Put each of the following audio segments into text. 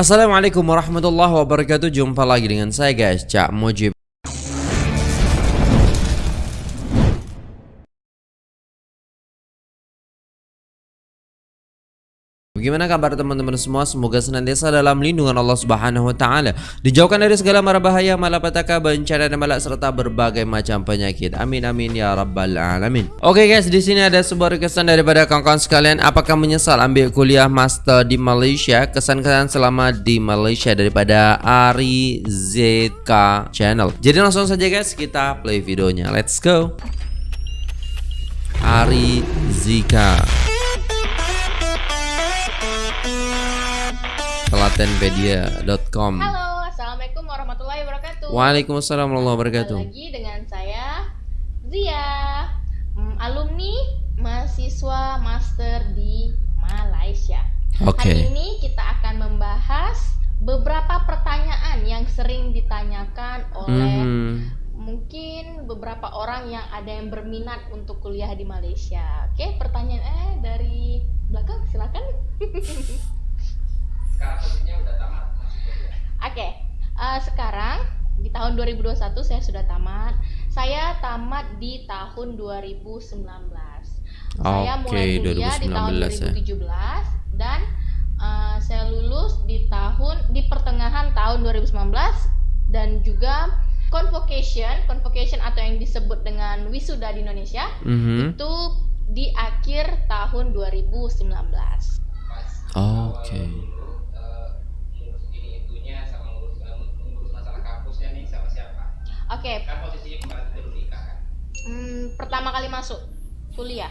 Assalamualaikum warahmatullahi wabarakatuh. Jumpa lagi dengan saya guys. Cak Mujib Bagaimana kabar teman-teman semua? Semoga senantiasa dalam lindungan Allah Subhanahu wa taala. Dijauhkan dari segala mara bahaya, malapetaka, bencana dan malak serta berbagai macam penyakit. Amin amin ya rabbal alamin. Oke guys, di sini ada sebuah kesan daripada kawan-kawan sekalian. Apakah menyesal ambil kuliah master di Malaysia? Kesan-kesan selama di Malaysia daripada Ari ZK Channel. Jadi langsung saja guys, kita play videonya. Let's go. Ari Zika telatenpedia.com Halo, Assalamualaikum warahmatullahi wabarakatuh. Waalaikumsalam warahmatullahi wabarakatuh. Kembali lagi dengan saya Zia. Hmm, Alumni mahasiswa master di Malaysia. Oke. Hari ini kita akan membahas beberapa pertanyaan yang sering ditanyakan oleh Mhm. mungkin beberapa orang yang ada yang berminat untuk kuliah di Malaysia. Oke, pertanyaan eh dari belakang silakan sekarang posisinya udah tamat masuk kuliah Oke, eh, sekarang di tahun 2021 saya sudah tamat. Saya tamat di tahun 2019. Saya Oke, mulai kuliah di tahun 2019 ya. 2017 dan eh, saya lulus di tahun di pertengahan tahun 2019 dan juga convocation, convocation atau yang disebut dengan wisuda di Indonesia Mhm. itu di akhir tahun 2019. pas Oke. awal Oke, kan posisinya kemarin itu lu nikah kan hmm, pertama kali masuk kuliah.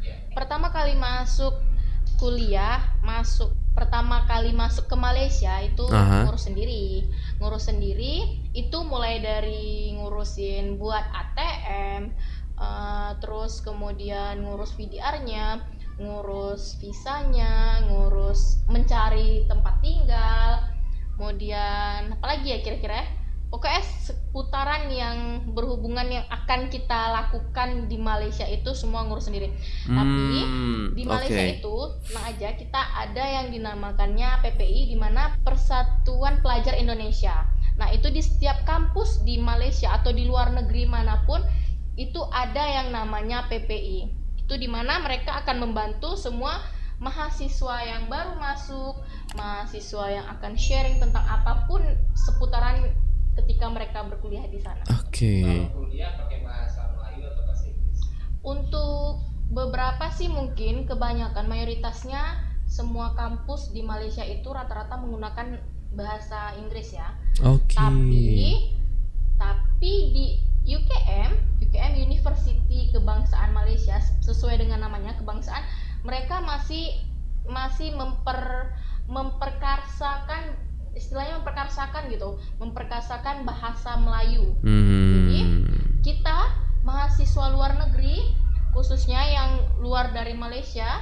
Iya. pertama kali masuk kuliah masuk pertama kali masuk ke Malaysia itu Aha. ngurus sendiri ngurus sendiri itu mulai dari ngurusin buat ATM eh, terus kemudian ngurus VDR-nya ngurus visanya ngurus mencari tempat tinggal kemudian apalagi ya kira-kira pokoknya seputaran yang berhubungan yang akan kita lakukan di Malaysia itu semua ngurus sendiri tapi Hmm, di Malaysia Oke itu tenang aja kita ada yang dinamakannya PPI di mana Persatuan Pelajar Indonesia. Nah, itu di setiap kampus di Malaysia atau di luar negeri mana pun itu ada yang namanya PPI. Itu di mana mereka akan membantu semua mahasiswa yang baru masuk, mahasiswa yang akan sharing tentang apa pun seputaran ketika mereka berkuliah di sana. Oke kalau kuliah pakai bahasa Melayu atau bahasa Inggris Untuk beberapa sih mungkin kebanyakan mayoritasnya semua kampus di Malaysia itu rata-rata menggunakan bahasa Inggris ya. Oke Tapi tapi di UKM, UKM University Kebangsaan Malaysia sesuai dengan namanya kebangsaan, mereka masih masih memper memperkarsakan istilahnya memperkarsakan gitu, memperkasakan bahasa Melayu Hmm. kita mahasiswa luar negeri khususnya yang luar dari Malaysia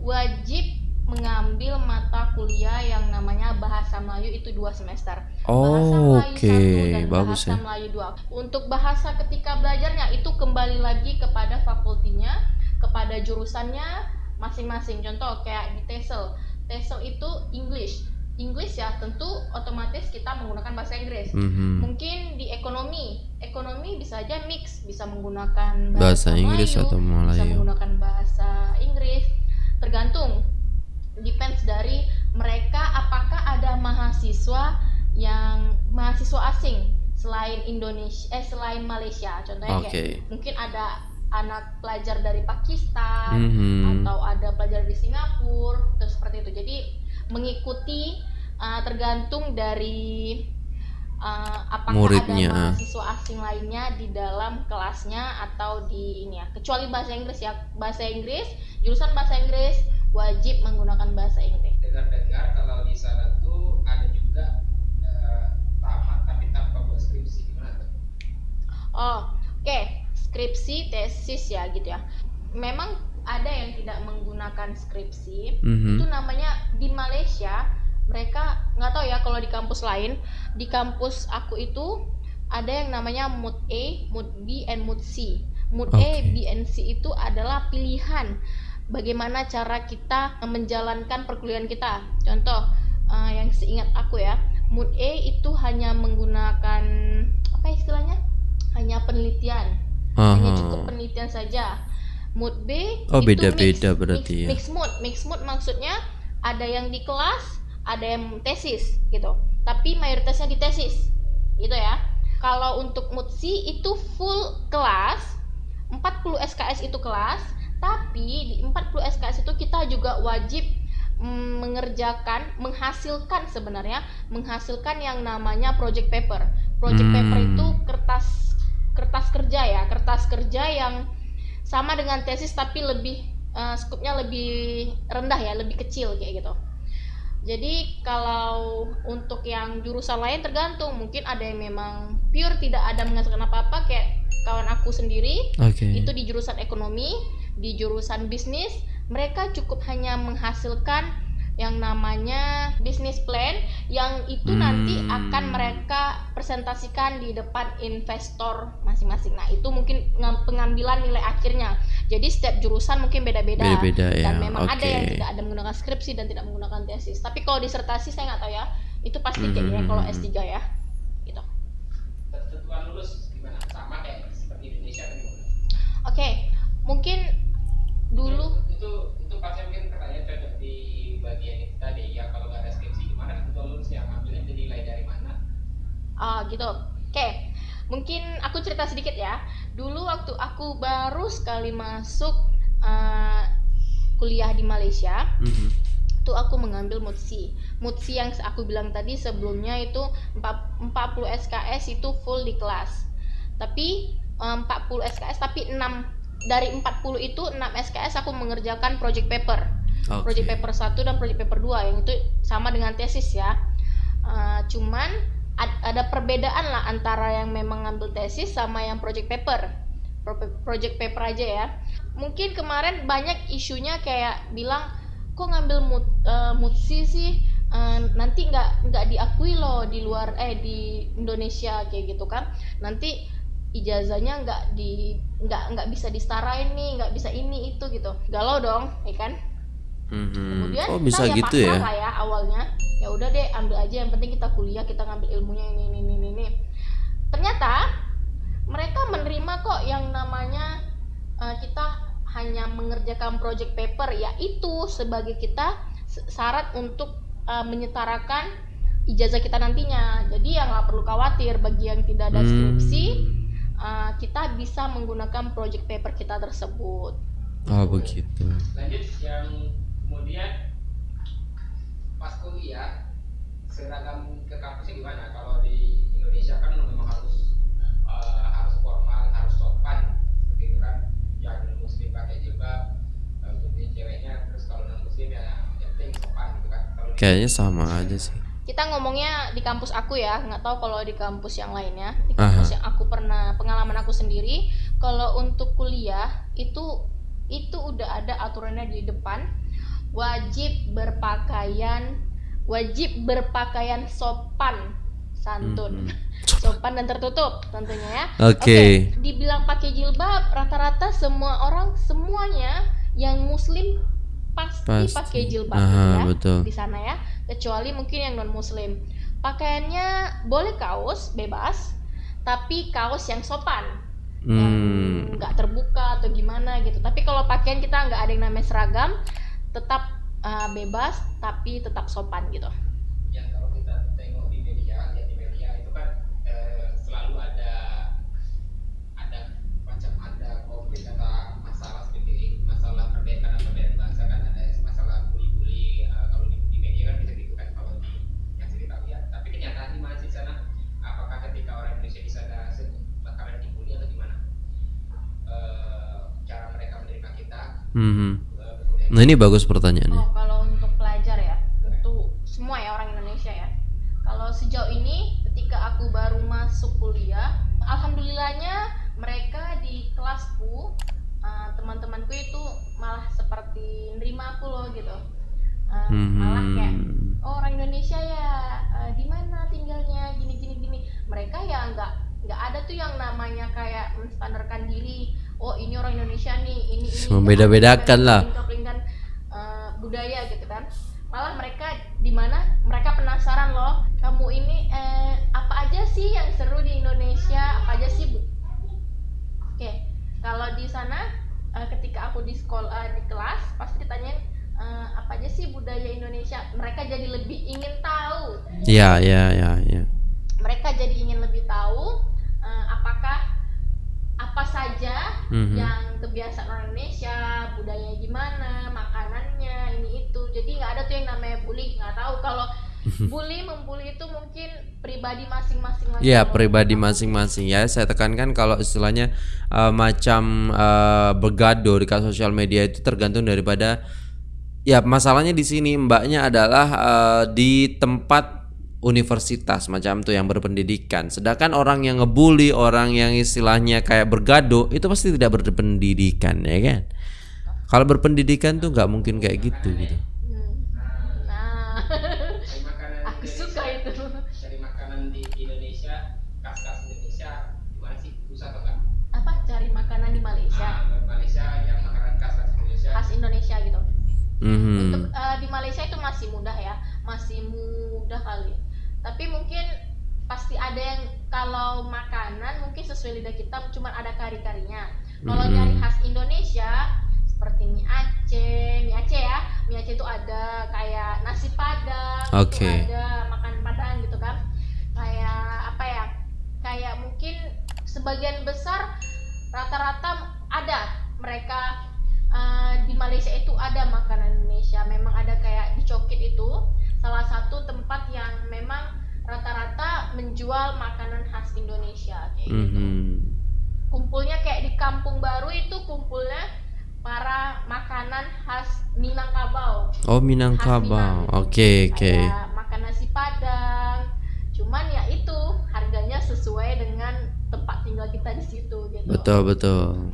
wajib mengambil mata kuliah yang namanya bahasa Melayu itu dua semester. bahasa Oh, Melayu Oke satu dan Bagus bahasa ya Melayu dua. Untuk bahasa ketika belajarnya itu kembali lagi kepada fakultinya, kepada jurusannya masing-masing. Contoh kayak di TESOL. TESOL itu English. English ya tentu otomatis kita menggunakan bahasa Inggris. Mhm. mungkin di ekonomi ekonomi bisa aja mix bisa menggunakan Bahasa Inggris Melayu, atau bisa Melayu. menggunakan bahasa Inggris. Tergantung depends dari mereka apakah ada mahasiswa yang mahasiswa asing selain Indonesia eh selain Malaysia. Contohnya Oke. kayak mungkin ada anak pelajar dari Pakistan Mhm. atau ada pelajar di Singapura terus seperti itu. Jadi mengikuti uh, tergantung dari uh, apakah Muridnya. ada mahasiswa asing lainnya di dalam kelasnya atau di ini ya. Kecuali bahasa Inggris ya. Bahasa Inggris jurusan bahasa Inggris wajib menggunakan bahasa Inggris. Dengar-dengar kalau di sana tuh ada juga eh, tamat tapi tanpa buat skripsi. Gimana tuh? Oh oke. Skripsi tesis ya gitu ya. Memang ada yang tidak menggunakan skripsi Mhm. itu namanya di Malaysia mereka nggak tahu ya kalau di kampus lain di kampus aku itu ada yang namanya mood A, mood B, and mood C. Mood A, Oke. B, and C itu adalah pilihan bagaimana cara kita menjalankan perkuliahan kita. Contoh, eh, yang seingat aku ya mood A itu hanya menggunakan apa istilahnya hanya penelitian hanya Aha. cukup penelitian saja mood B Oh, itu beda-beda mix- berarti mix, ya. mix mood mix mood maksudnya ada yang di kelas ada yang tesis gitu tapi mayoritasnya di tesis gitu ya kalau untuk mood C itu full kelas 40 SKS itu kelas tapi di 40 SKS itu kita juga wajib mm, mengerjakan menghasilkan sebenarnya menghasilkan yang namanya project paper project paper Hmm. itu kertas kertas kerja ya kertas kerja yang sama dengan tesis tapi lebih eh, skupnya lebih rendah ya lebih kecil kayak gitu. Jadi kalau untuk yang jurusan lain tergantung. Mungkin ada yang memang pure tidak ada menghasilkan apa-apa kayak kawan aku sendiri. Oke. itu di jurusan ekonomi, di jurusan bisnis, mereka cukup hanya menghasilkan yang namanya business plan yang itu nanti Hmm. akan mereka presentasikan di depan investor masing-masing. Nah, itu mungkin ngam- pengambilan nilai akhirnya. Jadi setiap jurusan mungkin beda-beda. Beda-beda ya. Dan memang ada Oke. yang tidak ada menggunakan skripsi dan tidak menggunakan tesis. Tapi kalau disertasi saya nggak tahu ya. Itu pasti Hmm, kayaknya hmm, kalau hmm. S3 ya. Gitu. Ketentuan lulus gimana? Sama kayak seperti Indonesia kan? Oke, mungkin dulu itu itu pasti mungkin Ah gitu. Oke. Mungkin aku cerita sedikit ya. Dulu waktu aku baru sekali masuk eh, kuliah di Malaysia, Mhm. itu aku mengambil MUTSI. MUTSI yang aku bilang tadi sebelumnya itu 4 40 SKS itu full di kelas. Tapi eh, 40 SKS tapi 6 dari 40 itu 6 SKS aku mengerjakan project paper Oke. project paper 1 dan project paper 2 yang itu sama dengan tesis ya. Eh, cuman ada perbedaan lah antara yang memang ngambil tesis sama yang project paper. Pro- Project paper aja ya. Mungkin kemarin banyak isunya kayak bilang kok ngambil mut, eh, mutsi sih Eh, nanti nggak nggak diakui loh di luar eh di Indonesia kayak gitu kan. Nanti ijazahnya nggak di nggak nggak bisa disetarain nih nggak bisa ini itu gitu galau dong ya kan Mhm. kemudian Oh bisa kita gitu pasrah ya? lah ya awalnya ya udah deh ambil aja yang penting kita kuliah kita ngambil ilmunya ini ini ini ini ternyata mereka menerima kok yang namanya eh, kita hanya mengerjakan project paper yaitu sebagai kita syarat untuk eh, menyetarakan ijazah kita nantinya jadi ya nggak perlu khawatir bagi yang tidak ada skripsi Hmm. eh, kita bisa menggunakan project paper kita tersebut Oh begitu. Lanjut yang kemudian pas kuliah seragam ke kampusnya gimana? Kalau di Indonesia kan memang harus eh, harus formal, harus sopan seperti itu kan. Yang muslim pakai jilbab, eh, untuk yang ceweknya, terus kalau non muslim ya yang penting sopan gitu kan. Kalau Kayaknya sama aja sih. kita ngomongnya di kampus aku ya nggak tahu kalau di kampus yang lainnya di kampus Aha. yang aku pernah pengalaman aku sendiri kalau untuk kuliah itu itu udah ada aturannya di depan wajib berpakaian wajib berpakaian sopan santun Mhm. sopan dan tertutup tentunya ya Oke. dibilang pakai jilbab rata-rata semua orang semuanya yang muslim pasti, Pasti. pakai jilbab Aha, ya betul. di sana ya kecuali mungkin yang non muslim pakaiannya boleh kaos bebas tapi kaos yang sopan yang Hmm. nggak terbuka atau gimana gitu tapi kalau pakaian kita nggak ada yang namanya seragam tetap uh, bebas tapi tetap sopan gitu yang kalau kita tengok di media, lihat di media itu kan eh, selalu ada ada macam ada konflik atau masalah seperti masalah perbedaan perbedaan bahasa kan ada masalah bully-bully eh, kalau di, di media kan bisa gitu kan kalau di yang saya tahu ya. Tapi kenyataan di mana sana? Apakah ketika orang Indonesia di sana bakalan dibully atau gimana? Eh, cara mereka menerima kita, Mhm. eh, kemudian Nah ini bagus pertanyaannya. Oh, kalau untuk pelajar ya, untuk semua ya orang Indonesia ya. Kalau sejauh ini ketika aku baru masuk kuliah, alhamdulillahnya mereka di kelasku uh, teman-temanku itu malah seperti nerima aku loh gitu. Uh, Malah kayak oh, orang Indonesia ya, uh, di mana tinggalnya gini gini gini. Mereka ya nggak nggak ada tuh yang namanya kayak menstandarkan diri. Oh ini orang Indonesia nih, ini ini. Membeda-bedakan lah. Uh, budaya gitu kan. Malah mereka di mana mereka penasaran loh ini eh, apa aja sih yang seru di Indonesia apa aja sih bu oke kalau di sana eh, ketika aku di sekolah di kelas pasti ditanyain eh, apa aja sih budaya Indonesia mereka jadi lebih ingin tahu Ya, ya, ya, ya. mereka jadi ingin lebih tahu eh, apakah apa saja Mhm. yang kebiasaan orang Indonesia budayanya gimana itu jadi nggak ada tuh yang namanya bully nggak tahu kalau bully membuli itu mungkin pribadi masing-masing lagi Ya kalau- pribadi masing-masing ya. Saya tekankan kalau istilahnya eh, macam eh, bergaduh di sosial media itu tergantung daripada ya masalahnya di sini mbaknya adalah eh, di tempat universitas macam tuh yang berpendidikan. Sedangkan orang yang ngebully, orang yang istilahnya kayak bergaduh itu pasti tidak berpendidikan ya kan. Kalau berpendidikan tuh nggak mungkin kayak gitu gitu. Mhm. untuk eh, di Malaysia itu masih mudah ya masih mudah kali tapi mungkin pasti ada yang kalau makanan mungkin sesuai lidah kita cuma ada kari-karinya kalau Mhm. nyari khas Indonesia seperti mie Aceh mie Aceh ya mie Aceh itu ada kayak nasi padang itu Oke. ada makan padang gitu kan kayak apa ya kayak mungkin sebagian besar rata-rata ada mereka di Malaysia itu ada makanan Indonesia memang ada kayak di Cokit itu salah satu tempat yang memang rata-rata menjual makanan khas Indonesia kayak gitu Mhm. kumpulnya kayak di Kampung Baru itu kumpulnya para makanan khas Minangkabau Oh Minangkabau. Oke oke. kayak makan nasi padang cuman ya itu harganya sesuai dengan tempat tinggal kita di situ gitu Betul betul.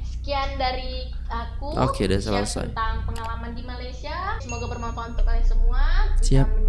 Oke, udah share selesai. tentang pengalaman di Malaysia semoga bermanfaat untuk kalian semua Siap.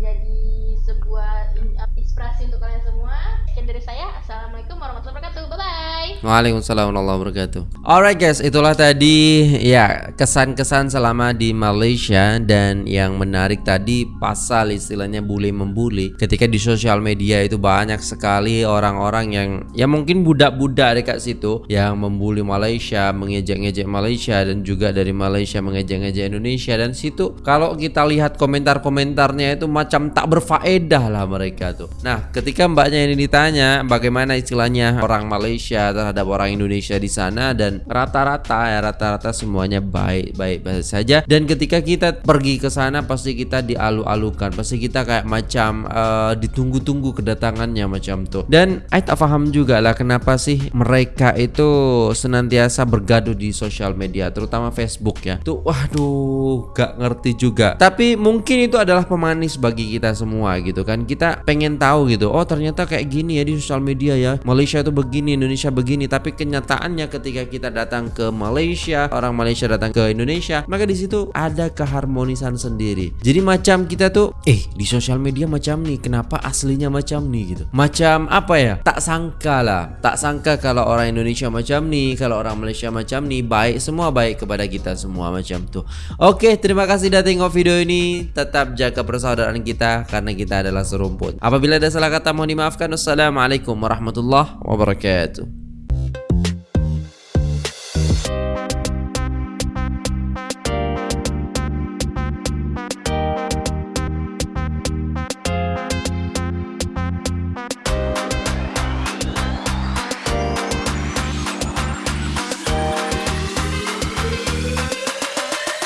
Waalaikumsalam warahmatullahi wabarakatuh. Alright guys, itulah tadi ya kesan-kesan selama di Malaysia dan yang menarik tadi pasal istilahnya bully membuli. Ketika di sosial media itu banyak sekali orang-orang yang ya mungkin budak-budak dekat situ yang membuli Malaysia, mengejek-ngejek Malaysia dan juga dari Malaysia mengejek-ngejek Indonesia dan situ kalau kita lihat komentar-komentarnya itu macam tak berfaedah lah mereka tuh. Nah, ketika mbaknya ini ditanya bagaimana istilahnya orang Malaysia terhadap orang Indonesia di sana dan rata-rata ya rata-rata semuanya baik-baik saja dan ketika kita pergi ke sana pasti kita dialu-alukan, pasti kita kayak macam eh, ditunggu-tunggu kedatangannya macam tuh. Dan I tak paham juga lah kenapa sih mereka itu senantiasa bergaduh di sosial media terutama Facebook ya. Tuh waduh gak ngerti juga. Tapi mungkin itu adalah pemanis bagi kita semua gitu kan. Kita pengen tahu gitu. Oh ternyata kayak gini ya di sosial media ya. Malaysia itu begini, Indonesia begini. Tapi kenyataannya ketika kita datang ke Malaysia, orang Malaysia datang ke Indonesia, maka di situ ada keharmonisan sendiri. Jadi macam kita tuh, eh di sosial media macam nih, kenapa aslinya macam nih gitu. Macam apa ya? Tak sangka lah. Tak sangka kalau orang Indonesia macam nih, kalau orang Malaysia macam nih, baik semua baik kepada kita semua macam tuh. Oke, terima kasih sudah tengok video ini. Tetap jaga persaudaraan kita karena kita adalah serumpun. Apabila ada salah kata mohon dimaafkan. Wassalamualaikum warahmatullahi wabarakatuh.